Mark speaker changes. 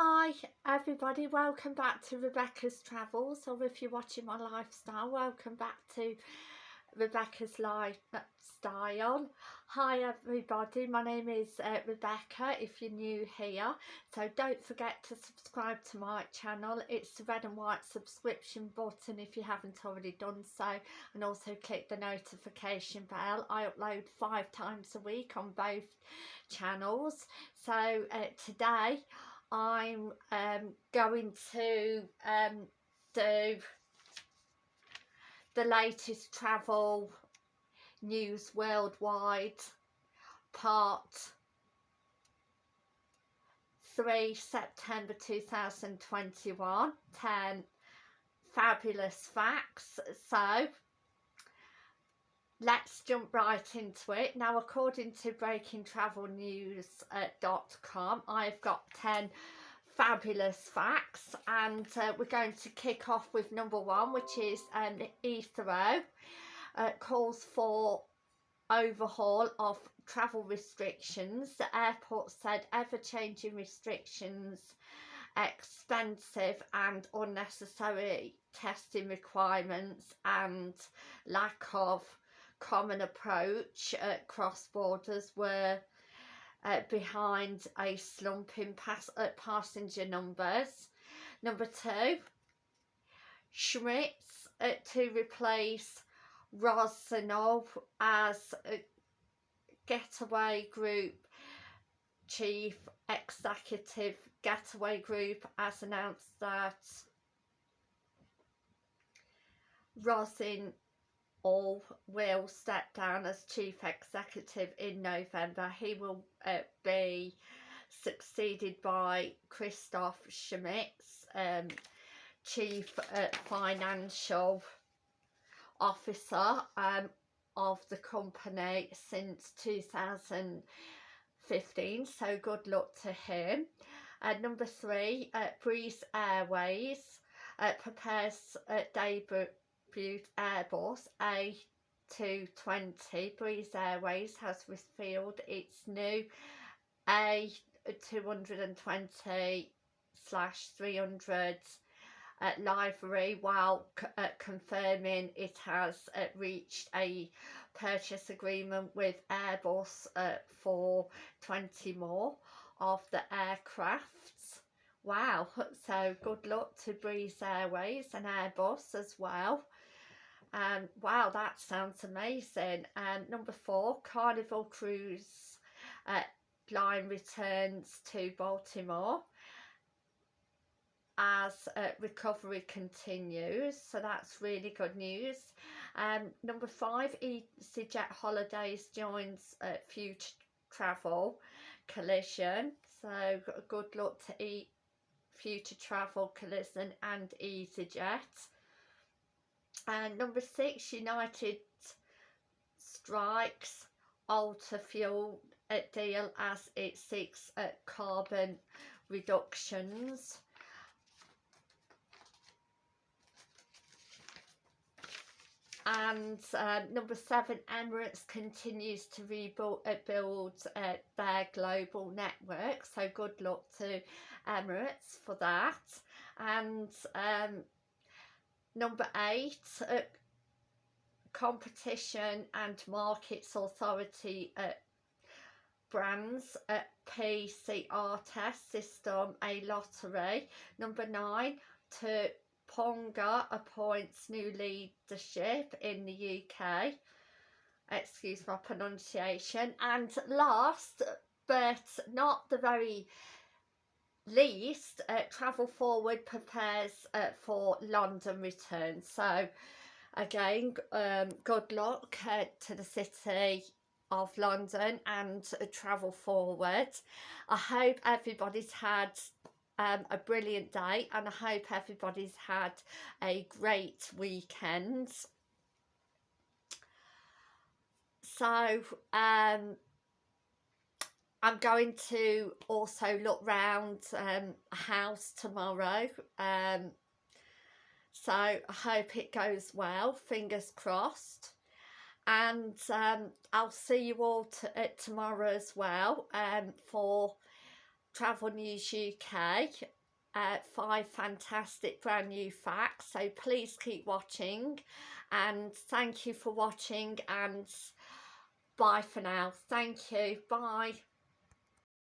Speaker 1: Hi everybody, welcome back to Rebecca's Travels or if you're watching my lifestyle, welcome back to Rebecca's Lifestyle. Hi everybody, my name is uh, Rebecca if you're new here, so don't forget to subscribe to my channel. It's the red and white subscription button if you haven't already done so and also click the notification bell. I upload five times a week on both channels. So uh, today I'm um, going to um, do the latest travel news worldwide. Part 3 September 2021 10 fabulous facts. So let's jump right into it. Now according to breakingtravelnews.com i've got 10 fabulous facts and uh, we're going to kick off with number one which is um, Heathrow uh, calls for overhaul of travel restrictions. The airport said ever-changing restrictions expensive and unnecessary testing requirements and lack of common approach at cross borders were uh, behind a slump in pass uh, passenger numbers. Number two, Schmitz uh, to replace Rozanov as getaway group chief executive getaway group has announced that Rosin all will step down as chief executive in November. He will uh, be succeeded by Christoph Schmitz, um, chief uh, financial officer um, of the company since 2015 so good luck to him uh, number three uh, Breeze Airways uh, prepares uh, debut Airbus A220 Breeze Airways has revealed its new A220 slash 300 uh, livery while uh, confirming it has uh, reached a purchase agreement with Airbus uh, for 20 more of the aircrafts. Wow, so good luck to Breeze Airways and Airbus as well. Um, wow, that sounds amazing. And um, number four, Carnival Cruise uh, line returns to Baltimore as uh, recovery continues so that's really good news um, number five EasyJet Holidays joins uh, Future Travel Coalition so good luck to e Future Travel Coalition and EasyJet and number six, United strikes alter fuel deal as it seeks uh, carbon reductions. And uh, number seven Emirates continues to rebuild uh, build, uh, their global network so good luck to Emirates for that and um, Number eight, uh, Competition and Markets Authority uh, brands uh, PCR test system a lottery. Number nine, to Ponga appoints new leadership in the UK. Excuse my pronunciation. And last but not the very least uh, travel forward prepares uh, for london return so again um, good luck uh, to the city of london and uh, travel forward i hope everybody's had um, a brilliant day and i hope everybody's had a great weekend so um I'm going to also look round um, a house tomorrow. Um, so I hope it goes well, fingers crossed. And um, I'll see you all tomorrow as well um, for Travel News UK uh, five fantastic brand new facts so please keep watching. And thank you for watching and bye for now. Thank you. Bye